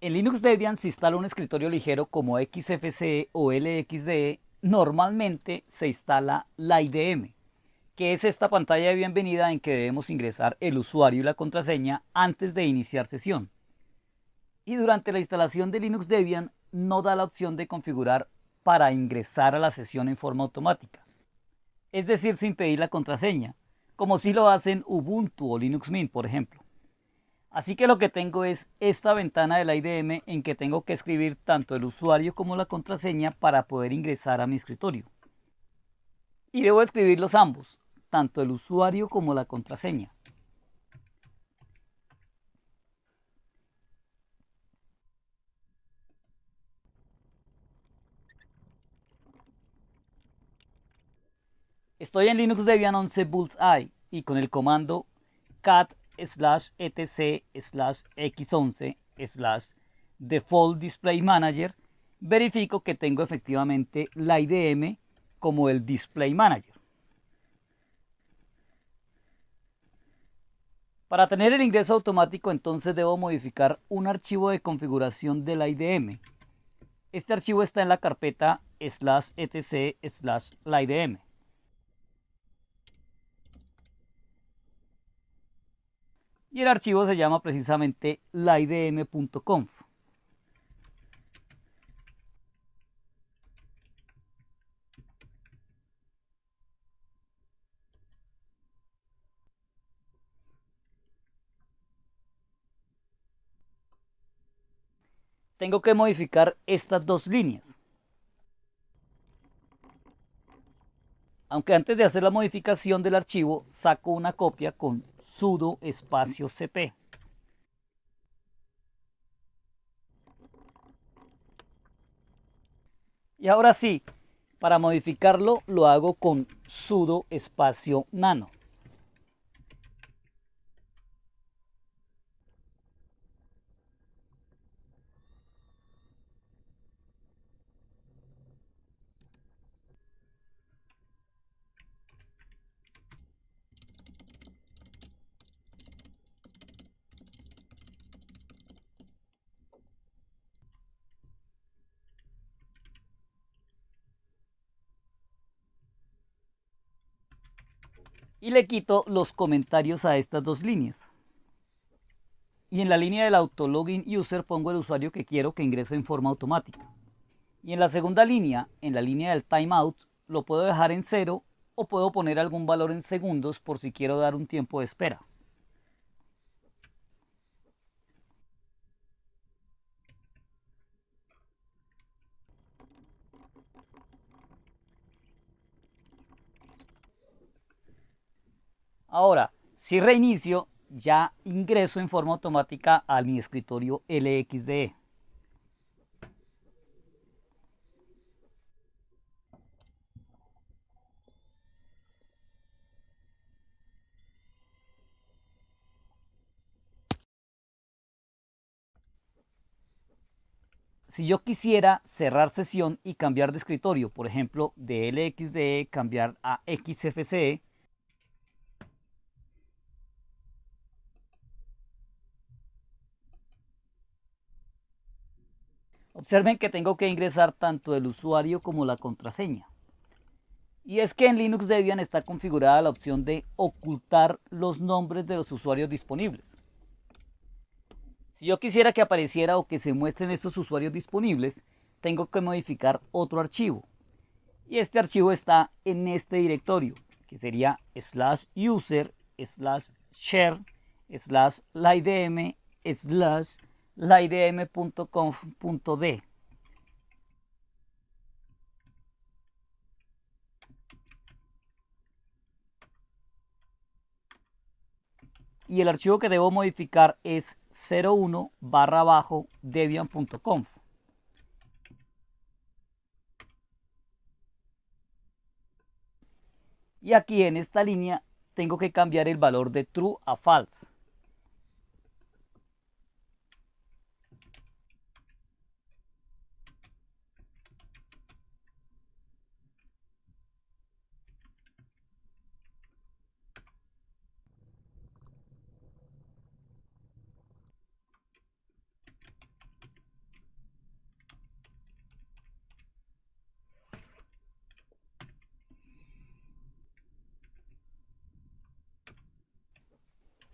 En Linux Debian se instala un escritorio ligero como XFCE o LXDE. Normalmente se instala la IDM, que es esta pantalla de bienvenida en que debemos ingresar el usuario y la contraseña antes de iniciar sesión. Y durante la instalación de Linux Debian no da la opción de configurar para ingresar a la sesión en forma automática, es decir, sin pedir la contraseña, como si lo hacen Ubuntu o Linux Mint, por ejemplo. Así que lo que tengo es esta ventana de la IDM en que tengo que escribir tanto el usuario como la contraseña para poder ingresar a mi escritorio. Y debo escribirlos ambos, tanto el usuario como la contraseña. Estoy en Linux Debian 11 Bullseye y con el comando cat slash etc slash x11 slash default display manager verifico que tengo efectivamente la IDM como el display manager. Para tener el ingreso automático entonces debo modificar un archivo de configuración de la IDM. Este archivo está en la carpeta slash etc slash la IDM. Y el archivo se llama precisamente laidm.conf. Tengo que modificar estas dos líneas. Aunque antes de hacer la modificación del archivo, saco una copia con sudo espacio cp. Y ahora sí, para modificarlo lo hago con sudo espacio nano. Y le quito los comentarios a estas dos líneas. Y en la línea del autologin user pongo el usuario que quiero que ingrese en forma automática. Y en la segunda línea, en la línea del timeout, lo puedo dejar en cero o puedo poner algún valor en segundos por si quiero dar un tiempo de espera. Ahora, si reinicio, ya ingreso en forma automática a mi escritorio LXDE. si yo quisiera cerrar sesión y cambiar de escritorio, por ejemplo, de LXDE cambiar a XFCE, Observen que tengo que ingresar tanto el usuario como la contraseña. Y es que en Linux Debian está configurada la opción de ocultar los nombres de los usuarios disponibles. Si yo quisiera que apareciera o que se muestren estos usuarios disponibles, tengo que modificar otro archivo. Y este archivo está en este directorio, que sería slash user slash share slash slash laidm.conf.d. Y el archivo que debo modificar es 01 barra bajo debian.conf. Y aquí en esta línea tengo que cambiar el valor de true a false.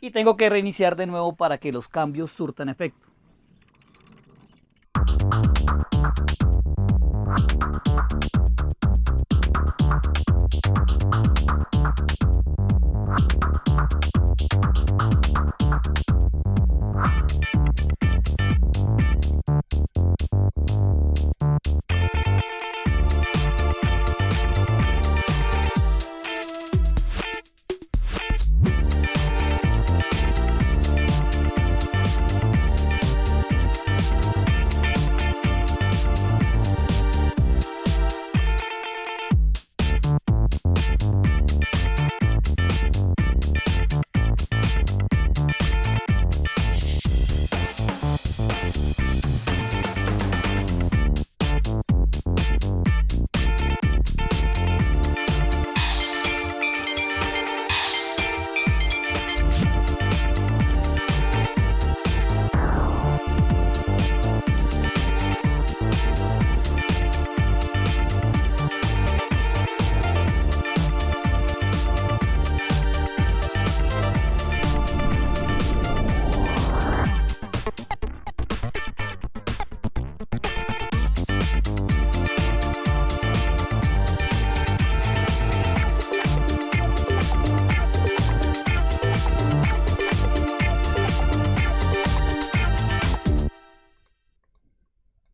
Y tengo que reiniciar de nuevo para que los cambios surtan efecto.